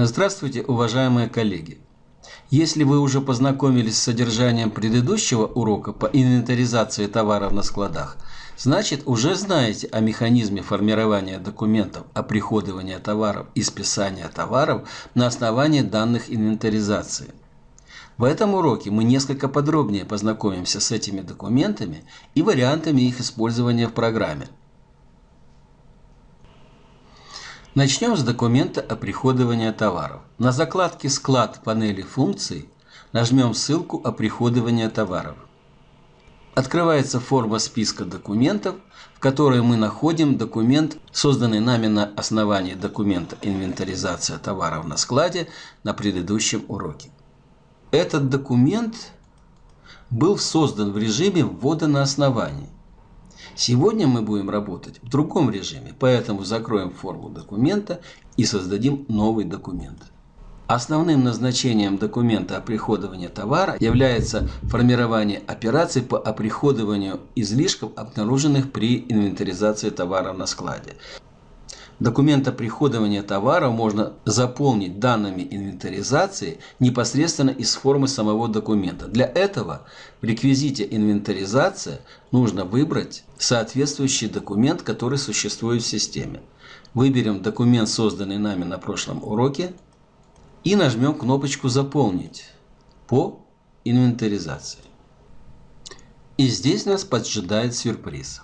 Здравствуйте, уважаемые коллеги! Если вы уже познакомились с содержанием предыдущего урока по инвентаризации товаров на складах, значит уже знаете о механизме формирования документов о приходовании товаров и списания товаров на основании данных инвентаризации. В этом уроке мы несколько подробнее познакомимся с этими документами и вариантами их использования в программе – Начнем с документа о приходовании товаров. На закладке «Склад» панели функций нажмем ссылку о приходовании товаров. Открывается форма списка документов, в которой мы находим документ, созданный нами на основании документа «Инвентаризация товаров на складе» на предыдущем уроке. Этот документ был создан в режиме ввода на основании. Сегодня мы будем работать в другом режиме, поэтому закроем форму документа и создадим новый документ. Основным назначением документа о приходовании товара является формирование операций по оприходованию излишков, обнаруженных при инвентаризации товаров на складе. Документ о приходовании товара можно заполнить данными инвентаризации непосредственно из формы самого документа. Для этого в реквизите «Инвентаризация» нужно выбрать соответствующий документ, который существует в системе. Выберем документ, созданный нами на прошлом уроке, и нажмем кнопочку «Заполнить» по инвентаризации. И здесь нас поджидает сюрприз.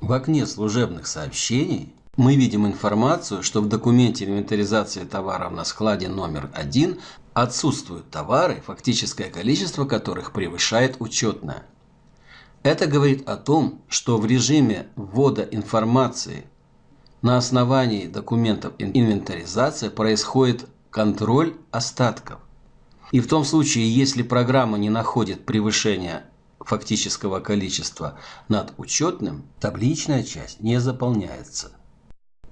В окне служебных сообщений мы видим информацию, что в документе инвентаризации товаров на складе номер один отсутствуют товары, фактическое количество которых превышает учетное. Это говорит о том, что в режиме ввода информации на основании документов инвентаризации происходит контроль остатков. И в том случае, если программа не находит превышения фактического количества над учетным, табличная часть не заполняется.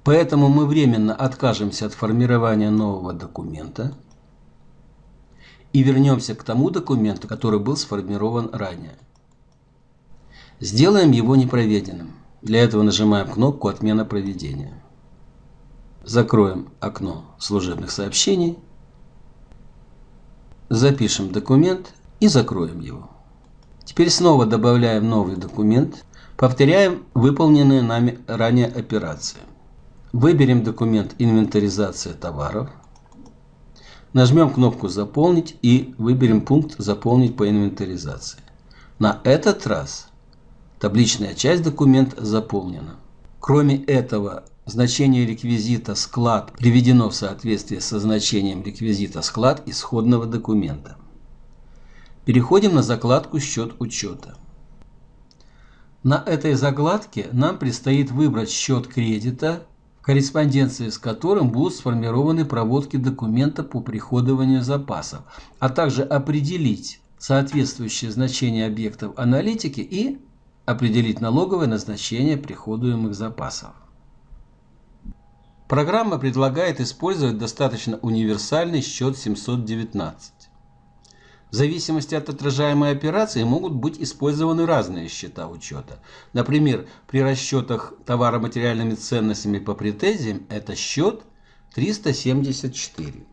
Поэтому мы временно откажемся от формирования нового документа и вернемся к тому документу, который был сформирован ранее. Сделаем его непроведенным. Для этого нажимаем кнопку «Отмена проведения». Закроем окно служебных сообщений, запишем документ и закроем его. Теперь снова добавляем новый документ, повторяем выполненные нами ранее операции. Выберем документ «Инвентаризация товаров». Нажмем кнопку «Заполнить» и выберем пункт «Заполнить по инвентаризации». На этот раз табличная часть документа заполнена. Кроме этого, значение реквизита «Склад» приведено в соответствии со значением реквизита «Склад» исходного документа. Переходим на закладку «Счет учета». На этой закладке нам предстоит выбрать счет кредита корреспонденции с которым будут сформированы проводки документа по приходованию запасов, а также определить соответствующее значение объектов аналитики и определить налоговое назначение приходуемых запасов. Программа предлагает использовать достаточно универсальный счет 719. В зависимости от отражаемой операции могут быть использованы разные счета учета. Например, при расчетах товаро-материальными ценностями по претензиям это счет 374.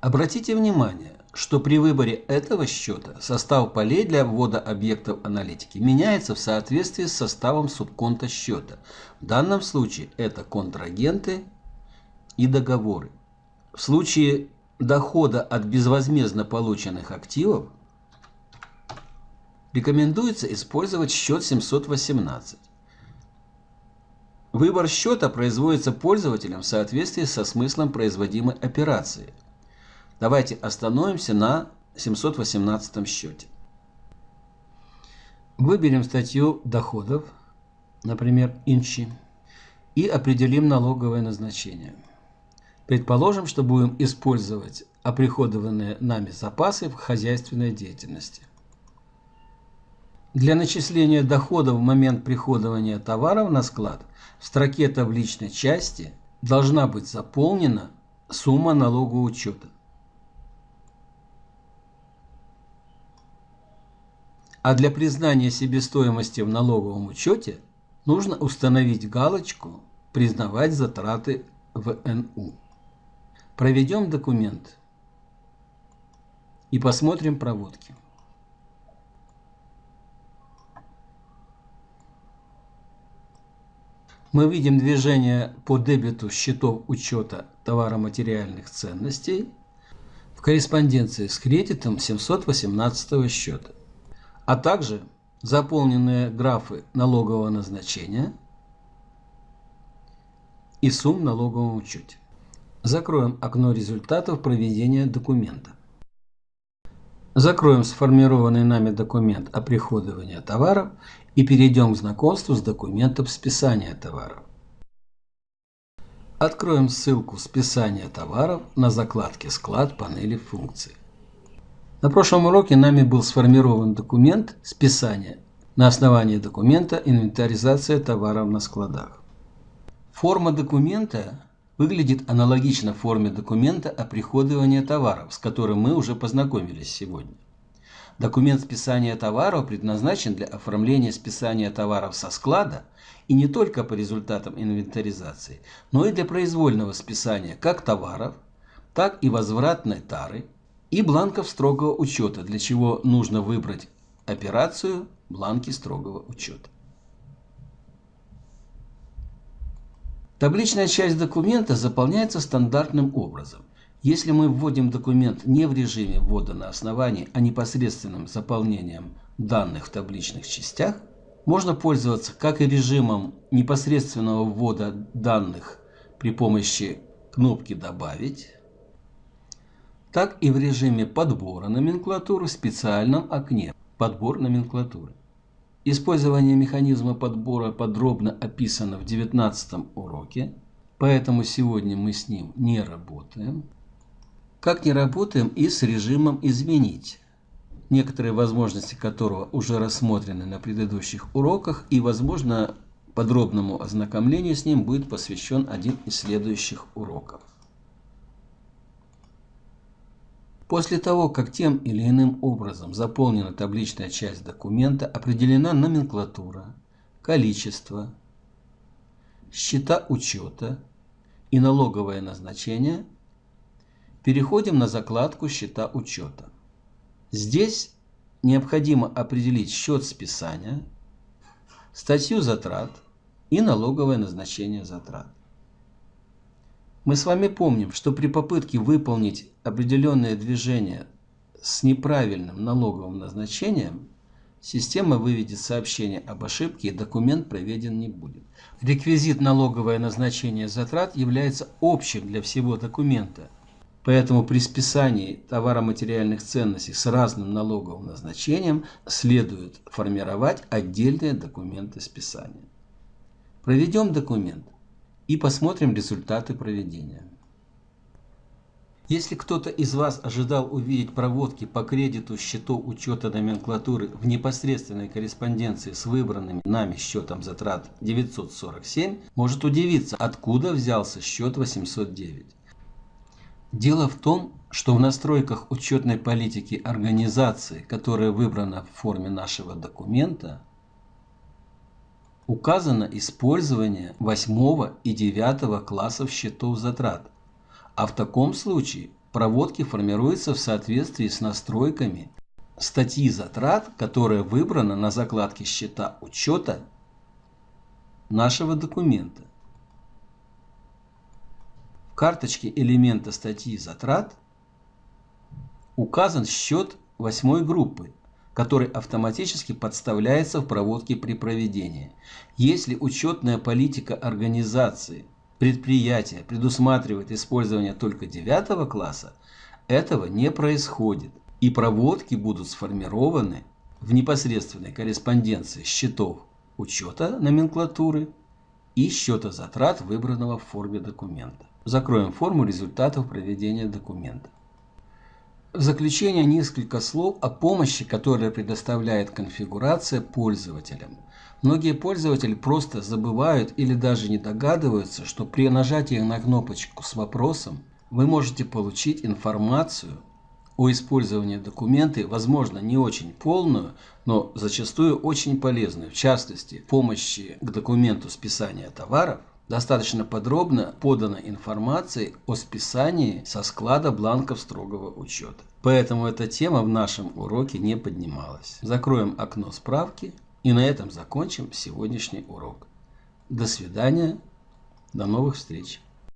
Обратите внимание, что при выборе этого счета состав полей для ввода объектов аналитики меняется в соответствии с составом субконта счета. В данном случае это контрагенты и договоры. В случае дохода от безвозмездно полученных активов рекомендуется использовать счет 718. Выбор счета производится пользователем в соответствии со смыслом производимой операции. Давайте остановимся на 718 счете. Выберем статью доходов, например, инчи, и определим налоговое назначение. Предположим, что будем использовать оприходованные нами запасы в хозяйственной деятельности. Для начисления дохода в момент приходования товаров на склад в строке табличной части должна быть заполнена сумма налогоучета. А для признания себестоимости в налоговом учете нужно установить галочку «Признавать затраты в НУ». Проведем документ и посмотрим проводки. Мы видим движение по дебету счетов учета товаро-материальных ценностей в корреспонденции с кредитом 718 счета, а также заполненные графы налогового назначения и сумм в налоговом учете. Закроем окно результатов проведения документа. Закроем сформированный нами документ оприходования товаров и перейдем к знакомству с документом списания товаров. Откроем ссылку «Списание товаров» на закладке «Склад» панели функций. На прошлом уроке нами был сформирован документ списания на основании документа «Инвентаризация товаров на складах». Форма документа выглядит аналогично форме документа о приходовании товаров, с которым мы уже познакомились сегодня. Документ списания товаров предназначен для оформления списания товаров со склада и не только по результатам инвентаризации, но и для произвольного списания как товаров, так и возвратной тары и бланков строгого учета, для чего нужно выбрать операцию бланки строгого учета. Табличная часть документа заполняется стандартным образом. Если мы вводим документ не в режиме ввода на основании, а непосредственным заполнением данных в табличных частях, можно пользоваться как и режимом непосредственного ввода данных при помощи кнопки «Добавить», так и в режиме подбора номенклатуры в специальном окне «Подбор номенклатуры». Использование механизма подбора подробно описано в 19 уроке, поэтому сегодня мы с ним не работаем. Как не работаем и с режимом «Изменить», некоторые возможности которого уже рассмотрены на предыдущих уроках и, возможно, подробному ознакомлению с ним будет посвящен один из следующих уроков. После того, как тем или иным образом заполнена табличная часть документа, определена номенклатура, количество, счета учета и налоговое назначение, переходим на закладку «Счета учета». Здесь необходимо определить счет списания, статью затрат и налоговое назначение затрат. Мы с вами помним, что при попытке выполнить определенное движение с неправильным налоговым назначением, система выведет сообщение об ошибке и документ проведен не будет. Реквизит налоговое назначение затрат является общим для всего документа. Поэтому при списании товаро-материальных ценностей с разным налоговым назначением следует формировать отдельные документы списания. Проведем документ и посмотрим результаты проведения. Если кто-то из вас ожидал увидеть проводки по кредиту счетов учета номенклатуры в непосредственной корреспонденции с выбранным нами счетом затрат 947, может удивиться, откуда взялся счет 809. Дело в том, что в настройках учетной политики организации, которая выбрана в форме нашего документа, указано использование 8 и 9 классов счетов затрат, а в таком случае проводки формируются в соответствии с настройками статьи затрат, которая выбрана на закладке счета учета нашего документа. В карточке элемента статьи затрат указан счет восьмой группы который автоматически подставляется в проводке при проведении. Если учетная политика организации, предприятия предусматривает использование только девятого класса, этого не происходит, и проводки будут сформированы в непосредственной корреспонденции счетов учета номенклатуры и счета затрат, выбранного в форме документа. Закроем форму результатов проведения документа. В заключение несколько слов о помощи, которая предоставляет конфигурация пользователям. Многие пользователи просто забывают или даже не догадываются, что при нажатии на кнопочку с вопросом вы можете получить информацию о использовании документа, возможно, не очень полную, но зачастую очень полезную, в частности, помощи к документу списания товаров, достаточно подробно подана информация о списании со склада бланков строгого учета. Поэтому эта тема в нашем уроке не поднималась. Закроем окно справки и на этом закончим сегодняшний урок. До свидания, до новых встреч.